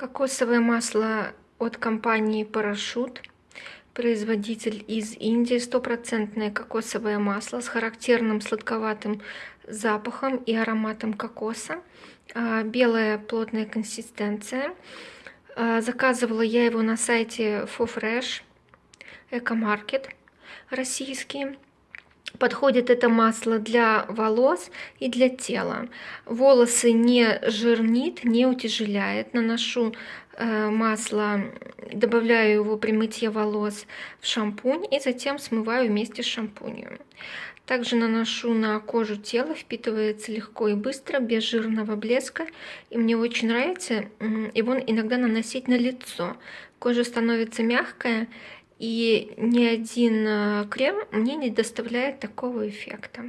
Кокосовое масло от компании Парашют. Производитель из Индии. Стопроцентное кокосовое масло с характерным сладковатым запахом и ароматом кокоса. А, белая плотная консистенция. А, заказывала я его на сайте FoFresh, Экомаркет российский. Подходит это масло для волос и для тела. Волосы не жирнит, не утяжеляет. Наношу э, масло, добавляю его при мытье волос в шампунь и затем смываю вместе с шампунем. Также наношу на кожу тела, впитывается легко и быстро, без жирного блеска. И мне очень нравится его иногда наносить на лицо. Кожа становится мягкая и ни один э, крем мне не доставляет такого эффекта.